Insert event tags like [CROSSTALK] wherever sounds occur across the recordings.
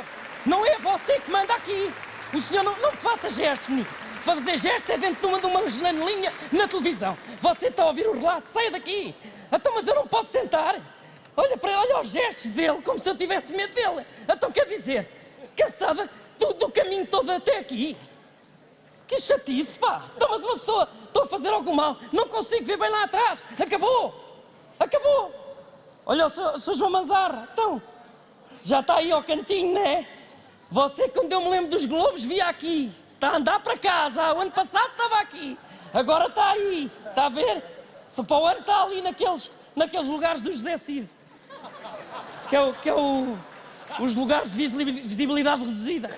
percebe? Não é você que manda aqui. O senhor não, não faça gestos, menino. Fazer gestos é dentro de uma, de janelinha na televisão. Você está a ouvir o relato, saia daqui. Então, mas eu não posso sentar. Olha para olha os gestos dele, como se eu tivesse medo dele. Então, quer dizer, cansada do, caminho todo até aqui. Que chatice, pá! Então, mas uma pessoa, estou a fazer algum mal, não consigo ver bem lá atrás. Acabou! Acabou! Olha o Sr. João Manzarra, então, já está aí ao cantinho, né? Você, quando eu me lembro dos Globos, via aqui. Está a andar para cá, já o ano passado estava aqui. Agora está aí, está a ver? Se para o ano está ali naqueles, naqueles lugares do José Cid. Que é, o, que é o, os lugares de visibilidade reduzida.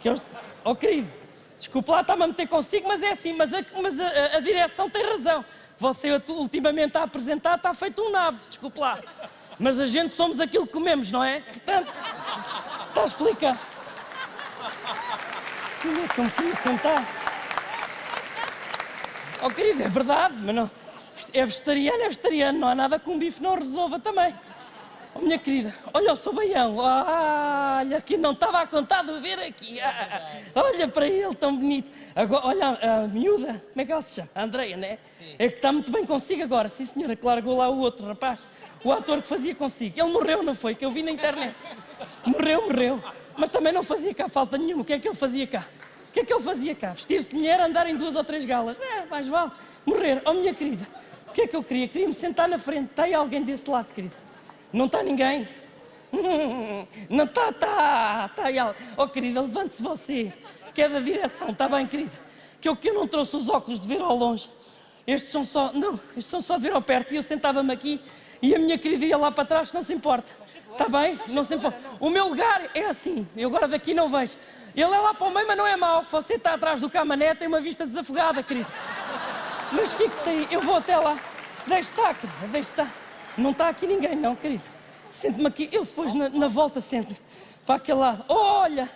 Que eu, oh querido, desculpe lá, está-me a meter consigo, mas é assim, mas a, mas a, a direção tem razão. Você ultimamente a apresentar está feito um nabo, desculpe lá. Mas a gente somos aquilo que comemos, não é? Portanto, está a explicar. Como que sentar? Oh querido, é verdade, mas não. É vegetariano, é vegetariano, não há nada que um bife não resolva também. Oh, minha querida, olha o seu baião. Olha, que não estava a contar de ver aqui. Ah, olha para ele, tão bonito. Agora, olha a miúda, como é que ela se chama? A Andreia, né? Sim. É que está muito bem consigo agora. Sim, senhora, que largou lá o outro rapaz. O ator que fazia consigo. Ele morreu, não foi? Que eu vi na internet. Morreu, morreu. Mas também não fazia cá falta nenhuma. O que é que ele fazia cá? O que é que ele fazia cá? Vestir-se de mulher, andar em duas ou três galas. É, mais vale. Morrer. Oh, minha querida, o que é que eu queria? Queria-me sentar na frente. Aí alguém desse lado, querida? Não está ninguém? [LAUGHS] Não está, está. Está. Oh, querida, levante-se você. Que é da direção. Está bem, querida? Que eu, que eu não trouxe os óculos de ver ao longe. Estes são só. Não, estes são só de ver ao perto. E eu sentava-me aqui e a minha querida ia lá para trás, não se importa. Está bem? Não se importa. O meu lugar é assim. Eu agora daqui não vejo. Ele é lá para o meio, mas não é mau. Você está atrás do camanete tem uma vista desafogada, querido. Mas fique-se aí. Eu vou até lá. Deixe estar, querida. Deixe estar. Não está aqui ninguém, não, querido. Sente-me aqui. Eu depois, na, na volta, sento para aquele lado. Olha!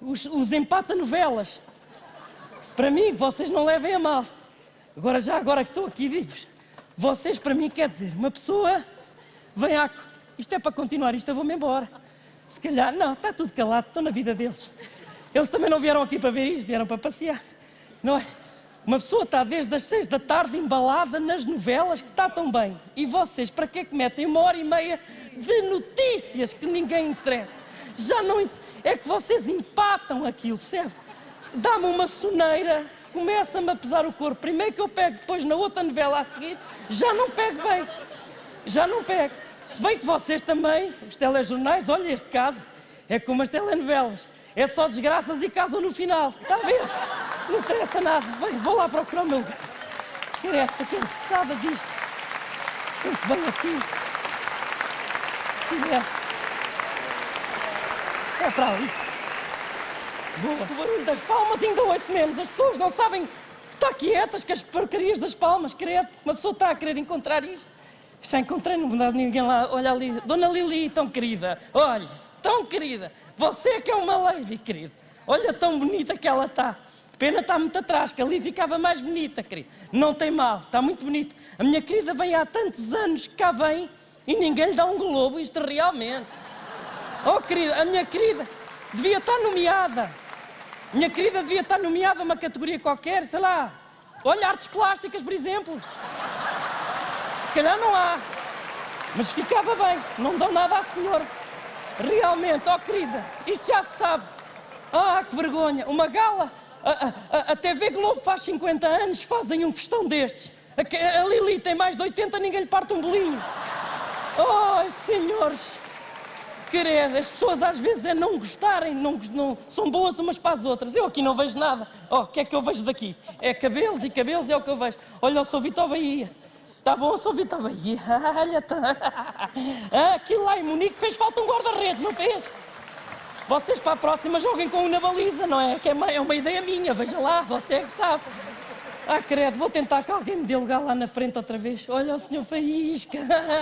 Os, os empata-novelas. Para mim, vocês não levem a mal. Agora, já agora que estou aqui, digo-vos. Vocês, para mim, quer dizer, uma pessoa vem à. Isto é para continuar, isto eu vou-me embora. Se calhar, não, está tudo calado, estão na vida deles. Eles também não vieram aqui para ver isto, vieram para passear. Não é? Uma pessoa está desde as seis da tarde embalada nas novelas que está tão bem. E vocês, para que é que metem uma hora e meia de notícias que ninguém interessa? Já não. É que vocês empatam aquilo, percebe? Dá-me uma soneira começa-me a pesar o corpo. Primeiro que eu pego, depois na outra novela a seguir, já não pego bem. Já não pego. Se bem que vocês também, os telejornais, olha este caso, é como as telenovelas. É só desgraças e casam no final. Está a ver? Não interessa nada. Vou lá procurar o meu lugar. Interessa, cansada disto. Muito bem assim. É para ali. Boa. O barulho das palmas ainda ouço menos. As pessoas não sabem estar quietas com as porcarias das palmas, credo. Uma pessoa está a querer encontrar isto. Já encontrei, não dá ninguém lá. Olha ali, Dona Lili, tão querida. Olha, tão querida. Você que é uma lady, querido. Olha tão bonita que ela está. Pena está muito atrás, que ali ficava mais bonita, querido. Não tem mal, está muito bonita. A minha querida vem há tantos anos que cá vem e ninguém lhe dá um globo, isto realmente. Oh, querida, a minha querida devia estar nomeada. Minha querida devia estar nomeada uma categoria qualquer, sei lá. Olha, artes plásticas, por exemplo. Se calhar não há. Mas ficava bem. Não dão nada à senhora. Realmente, oh, querida, isto já se sabe. Ah, que vergonha. Uma gala. A, a, TV Globo faz 50 anos, fazem um festão destes. A, a Lili tem mais de 80, ninguém lhe parte um bolinho. Oh, senhores querer. As pessoas às vezes é não gostarem, não, não, são boas umas para as outras. Eu aqui não vejo nada. Oh, o que é que eu vejo daqui? É cabelos e cabelos é o que eu vejo. Olha, eu sou Vitor Bahia. Está bom, eu sou Vitor Bahia. [LAUGHS] Olha, tá. Ah, aquilo lá em Munique fez falta um guarda-redes, não fez? Vocês para a próxima joguem com um na baliza, não é? Que é uma, é uma ideia minha, veja lá, você é que sabe. Ah, credo, vou tentar que alguém me dê lugar lá na frente outra vez. Olha o senhor Faísca,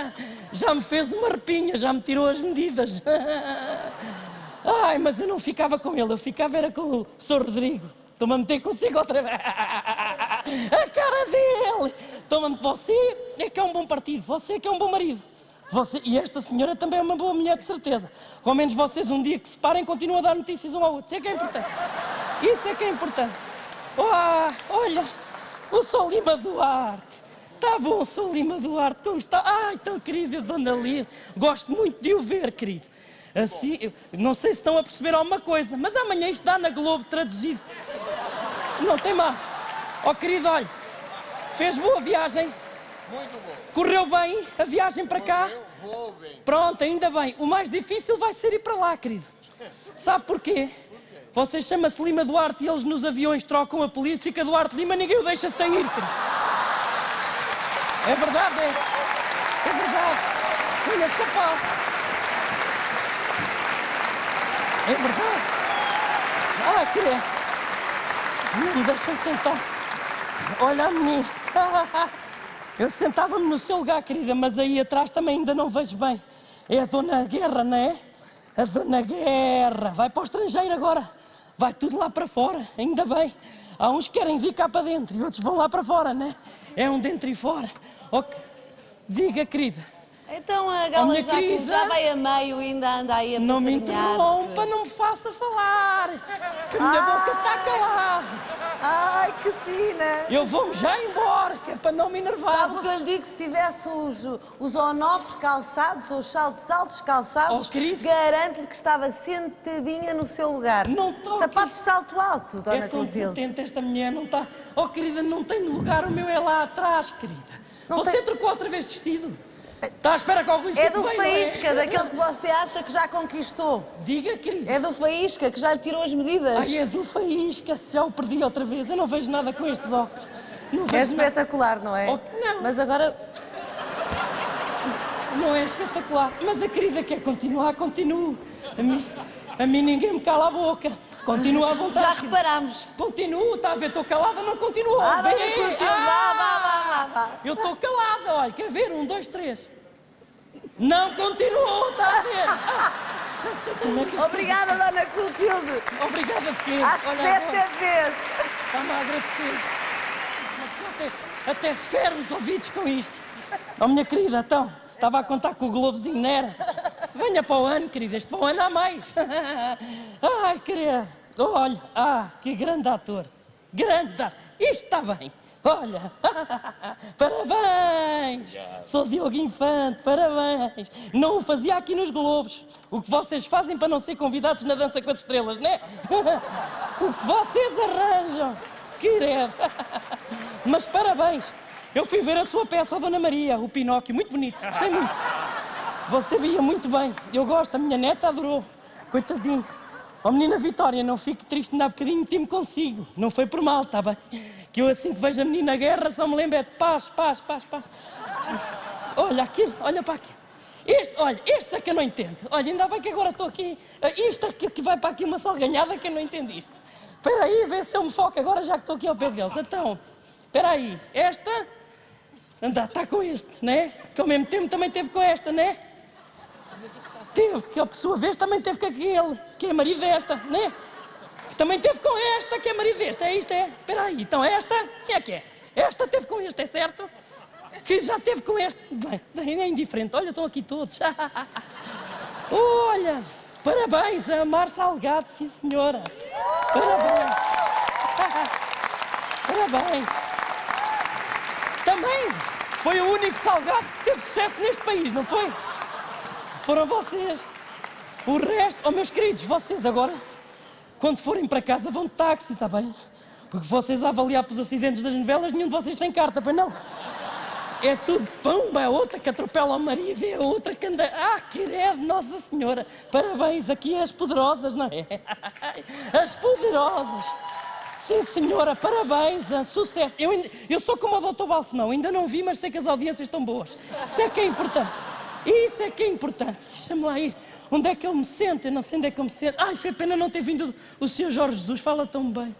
[LAUGHS] já me fez uma arpinha, já me tirou as medidas. [LAUGHS] Ai, mas eu não ficava com ele, eu ficava era com o senhor Rodrigo. Estou-me a meter consigo outra vez. [LAUGHS] A cara dele! Estou-me a você é que é um bom partido, você é que é um bom marido. Você, e esta senhora também é uma boa mulher, de certeza. Ao menos vocês, um dia que se parem, continuam a dar notícias um ao outro. Isso é que é importante. Isso é que é importante. Olha, o Sr. Lima Duarte. Está bom, Sr. Lima Duarte, como está? Ai, tão querida Dona Lia. Gosto muito de o ver, querido. Assim, não sei se estão a perceber alguma coisa, mas amanhã isto dá na Globo traduzido. Não tem mal. Ó querido, olha, fez boa viagem, Muito bom. correu bem a viagem para cá. Eu vou bem. Pronto, ainda bem. O mais difícil vai ser ir para lá, querido. Sabe porquê? Você chama-se Lima Duarte e eles nos aviões trocam a polícia, fica Duarte Lima, ninguém o deixa sair, querido. É verdade, é. É verdade. Olha, capaz. É verdade. Ah, querido. Não me deixam sentar. Olha a menina. [LAUGHS] Eu sentava-me no seu lugar, querida, mas aí atrás também ainda não vejo bem. É a Dona Guerra, não é? A Dona Guerra. Vai para o estrangeiro agora. Vai tudo lá para fora, ainda bem. Há uns que querem vir cá para dentro e outros vão lá para fora, né? É um dentro e fora. Ok. Diga, querida. Então a gala já, querida. já vai a meio e ainda anda aí a Não me interrompa, não me faça falar. Que a minha boca está calada. Ai, que fina! Eu vou já embora, que é para não me enervar. Sabe o que eu lhe digo? Se tivesse os, os onofres calçados, ou os saltos altos calçados, Oh, garanto-lhe que estava sentadinha no seu lugar. Não estou Sapatos de salto alto, Dona É tão Clotilde. potente esta mulher, não está. Oh, querida, não tem lugar, o meu é lá atrás, querida. Não Você tem- trocou outra vez de vestido? Está à espera que algum É do bem, é? Faísca, daquele que você acha que já conquistou. Diga, querida. É do Faísca, que já lhe tirou as medidas. Ai, é do Faísca, já o perdi outra vez. Eu não vejo nada com estes óculos. Não É vejo nada. espetacular, não é? Oh, não. Mas agora, Não é espetacular. Mas a querida quer continuar, continua. A mim, a mim ninguém me cala a boca. Continua à Já vontade. reparamos. Continuo, está a ver, estou calada, não continuo. Ah, Vem Dona aí. Clotilde, Ah! vá, vá, vá, vá. Eu estou calada, olha, quer ver? Um, dois, três. Não continuou, está a ver? Obrigada, Dona Clotilde. Obrigada, filho. Às sete vezes. está-me a agradecer. Até, até ferro os ouvidos com isto. Oh, minha querida, então, estava a contar com o Globozinho, não era? Venha para o ano, querida, este para o ano há mais. [LAUGHS] Ai, querida, olha, ah, que grande ator. Grande ator. Isto está bem. Olha, [LAUGHS] parabéns! Sou Diogo Infante, parabéns! Não o fazia aqui nos Globos. O que vocês fazem para não ser convidados na Dança com as Estrelas, não é? [LAUGHS] O que vocês arranjam, querido! [LAUGHS] Mas parabéns! Eu fui ver a sua peça, a Dona Maria, o Pinóquio, muito bonito, gostei muito. Você via muito bem, eu gosto, a minha neta adorou, coitadinho. Oh menina Vitória, não fique triste, ainda há bocadinho time consigo. Não foi por mal, está bem? Que eu assim que vejo a menina guerra só me lembro é de paz, paz, paz, paz. Olha aquilo, olha para aqui. Este, olha, este é que eu não entendo. Olha, ainda bem que agora estou aqui. Isto aqui que vai para aqui uma salganhada que eu não entendi. Espera aí, vê se eu me foco agora já que estou aqui ao pé deles. Então, espera aí, esta, anda, está com este, né? Que ao mesmo tempo também teve com esta, né? Teve, que a sua vez também teve com aquele, que é marido desta, né? Também teve com esta, que é marido desta. É isto, é? Espera aí, então esta, quem é que é? Esta teve com este, é certo? Que já teve com este. Bem, é indiferente. Olha, estão aqui todos. [LAUGHS] Olha, parabéns a Mar Salgado, sim senhora. Parabéns. [LAUGHS] Parabéns. Também foi o único salgado que teve sucesso neste país, não foi? Foram vocês. O resto, oh meus queridos, vocês agora, quando forem para casa, vão de táxi, está bem? Porque vocês a avaliar pelos acidentes das novelas, nenhum de vocês tem carta, pois não? É tudo pumba, é outra que atropela o marido, é outra que anda. Ah, querido, Nossa Senhora! Parabéns, aqui as poderosas, não é? [LAUGHS] As poderosas! Sim, senhora, parabéns, ah, sucesso. Eu, eu sou como o doutor Balsemão, ainda não vi, mas sei que as audiências estão boas. É que é importante. Isso é que é importante. Deixa-me lá ir. Onde é que eu me sento? Eu não sei onde é que eu me sento. Ai, foi pena não ter vindo o Sr. Jorge Jesus, fala tão bem.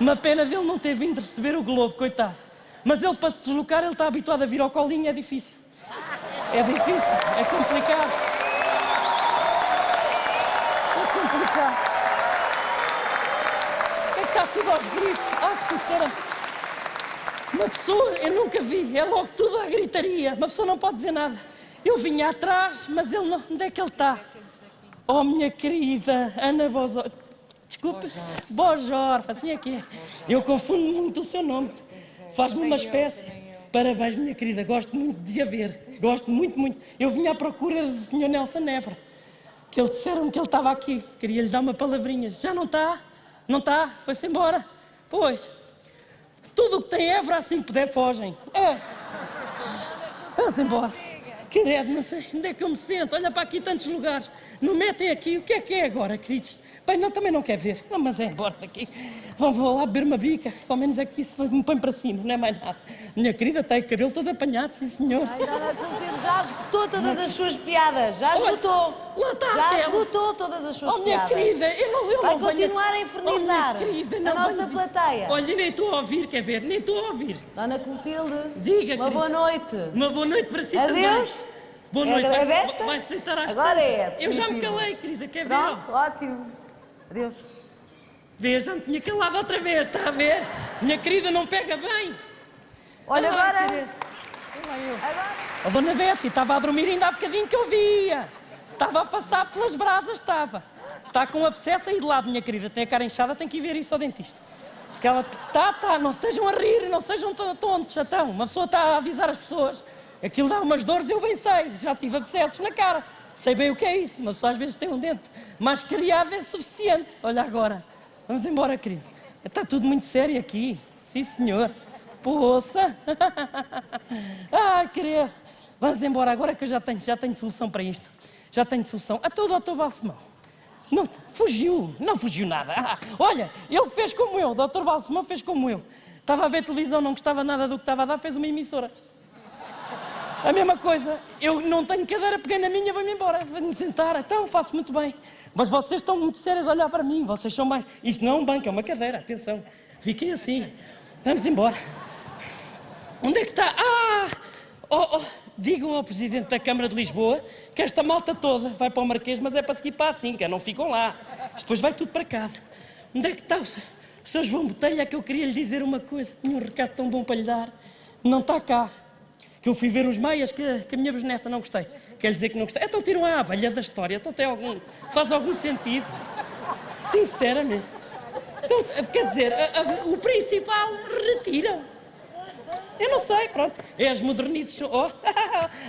Uma pena dele não ter vindo receber o Globo, coitado. Mas ele, para se deslocar, ele está habituado a vir ao colinho, é difícil. É difícil, é complicado. É complicado. É que está tudo aos gritos. Ah, sinceramente. Uma pessoa, eu nunca vi, é logo tudo à gritaria. Uma pessoa não pode dizer nada. Eu vinha atrás, mas ele não. Onde é que ele está? Oh, minha querida Ana Bozor. Desculpe, Bojor, assim é que. Eu confundo muito o seu nome. Faz-me uma espécie. Parabéns, minha querida, gosto muito de a ver. Gosto muito, muito. Eu vinha à procura do Sr. Nelson Nebra. Que ele disseram que ele estava aqui. Queria lhe dar uma palavrinha. Já não está? Não está? Foi-se embora? Pois. Tudo o que tem Évora, assim puder, fogem. É. Vamos embora. Querido, não sei onde é que eu me sento. Olha para aqui tantos lugares. Não metem aqui. O que é que é agora, queridos? Bem, não, também não quer ver. Não, mas é embora daqui. Vou, vou lá beber uma bica. Ao menos aqui se me põe para cima, não é mais nada. Minha querida tem o cabelo todo apanhado, sim senhor. Ai, Dona Clotilde, já esgotou todas as suas piadas. Já esgotou. lá está Já aquela. esgotou todas as suas Oh, minha piadas. querida, eu não, eu Vai não venho- continuar a Oh, infernizar querida, a não nossa venho- plateia. Olha, nem estou a ouvir, quer ver? Nem estou a ouvir. Dona Clotilde, Diga, uma querida. boa noite. Uma boa noite para si Adeus. também. Boa É noite. é Vais-? Vais deitar às Agora tantas. é, Eu já me calei, querida, quer ver? Pronto, ótimo. Adeus. Me tinha calado outra vez, está a ver? Minha querida, não pega bem. Olha Ah, agora. querida. Olha lá eu. Agora. A dona Betty estava a dormir ainda há bocadinho que eu via. Estava a passar pelas brasas, estava. Está com abscesso aí de lado, minha querida. Tem a cara inchada, tem que ir ver isso ao dentista. Porque ela está, está, não sejam a rir, não sejam to- tontos, então. Uma pessoa está a avisar as pessoas. Aquilo dá umas dores, eu bem sei. Já tive abscessos na cara. Sei bem o que é isso. Uma pessoa às vezes tem um dente mais criado é suficiente. Olha agora. Vamos embora, querido. Está tudo muito sério aqui. Sim, senhor. Poça. [LAUGHS] Ai, querido. Vamos embora agora que eu já tenho, já tenho solução para isto. Já tenho solução. A todo o doutor Valsemão. Não, fugiu. Não fugiu nada. Ah, [LAUGHS] olha, ele fez como eu. O doutor Valsemão fez como eu. Estava a ver televisão, não gostava nada do que estava a dar, fez uma emissora. A mesma coisa, eu não tenho cadeira, peguei na minha, vou-me embora, vou-me sentar, então faço muito bem. Mas vocês estão muito sérios a olhar para mim, vocês são mais. Isto não é um banco, é uma cadeira, atenção. Fiquem assim. Vamos embora. Onde é que está? Ah! Oh, oh, digam ao Presidente da Câmara de Lisboa que esta malta toda vai para o Marquês, mas é para seguir para a Cinca, não ficam lá. Depois vai tudo para casa. Onde é que está o Sr. João Botelha? Que eu queria lhe dizer uma coisa, tinha um recado tão bom para lhe dar. Não está cá. Que eu fui ver os meias que, que a minha bisneta não gostei. Quer dizer que não gostei. Então tiram a abelha da história. Então tem algum, faz algum sentido. Sinceramente. Então, quer dizer, a- a- o principal retiram. Eu não sei, pronto. É as modernices. [LAUGHS] Oh.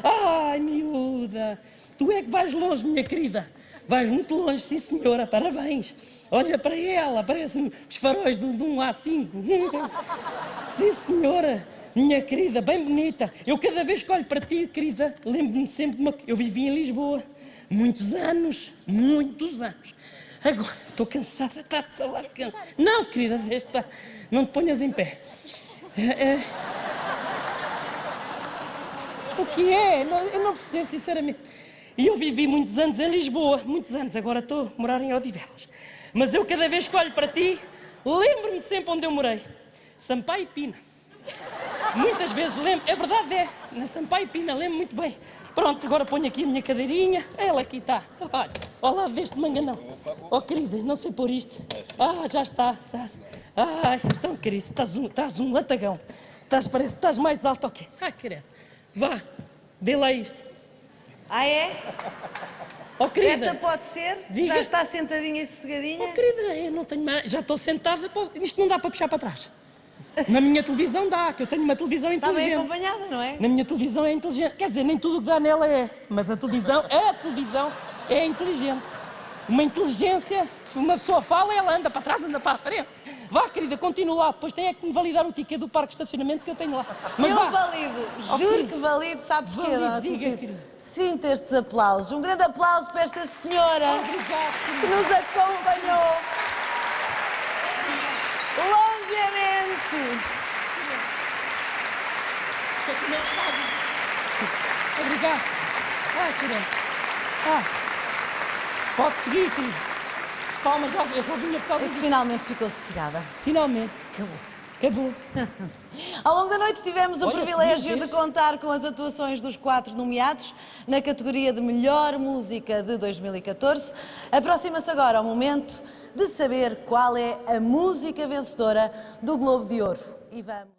Ai, miúda. Tu é que vais longe, minha querida. Vais muito longe, sim senhora. Parabéns. Olha para ela, parece os faróis de um A5. [LAUGHS] Sim senhora. Minha querida, bem bonita. Eu cada vez que olho para ti, querida, lembro-me sempre de uma... Eu vivi em Lisboa. Muitos anos. Muitos anos. Agora, estou cansada, está a lá cansada. Não, querida, esta, não te ponhas em pé. É, é. O que é? Eu não percebo, sinceramente. E eu vivi muitos anos em Lisboa, muitos anos, agora estou a morar em Odivelas. Mas eu cada vez que olho para ti, lembro-me sempre onde eu morei. Sampaio e Pina. Muitas vezes lembro, é verdade, é, na Sampaio e Pina, lembro muito bem. Pronto, agora ponho aqui a minha cadeirinha, ela aqui está. Olha, ao lado deste manganão. Oh, queridas, não sei pôr isto. Ah, já está. está. Ai, então, querido, estás um, estás um latagão. Estás, parece que estás mais alto, ok. Ai, querida, vá, dê lá isto. Ah, é? Oh, querida. Esta pode ser? Diga. Já está sentadinha e sossegadinha? Oh, querida, eu não tenho mais. Já estou sentada. pô, Isto não dá para puxar para trás. Na minha televisão dá, que eu tenho uma televisão Está bem inteligente. acompanhada, não é? Na minha televisão é inteligente. Quer dizer, nem tudo o que dá nela é. Mas a televisão, a televisão é inteligente. Uma inteligência, uma pessoa fala, ela anda para trás, anda para a frente. Vá, querida, continua lá. Depois tem é que me validar o ticket do parque de estacionamento que eu tenho lá. Mas eu vá. valido, Oh, juro que valido, sabe porquê, Valido, diga, querida. Sinta estes aplausos. Um grande aplauso para esta senhora Obrigado, que nos acompanhou longamente. Obrigado. Ai, querida. Ah. Pode seguir, querida. Palmas, já, eu só vinha por causa É disso. finalmente ficou sossegada. Finalmente. Acabou. Acabou. [LAUGHS] Ao longo da noite tivemos o Olha, privilégio de contar com as atuações dos quatro nomeados na categoria de Melhor Música de 2014. Aproxima-se agora o momento de saber qual é a música vencedora do Globo de Ouro. E vamos.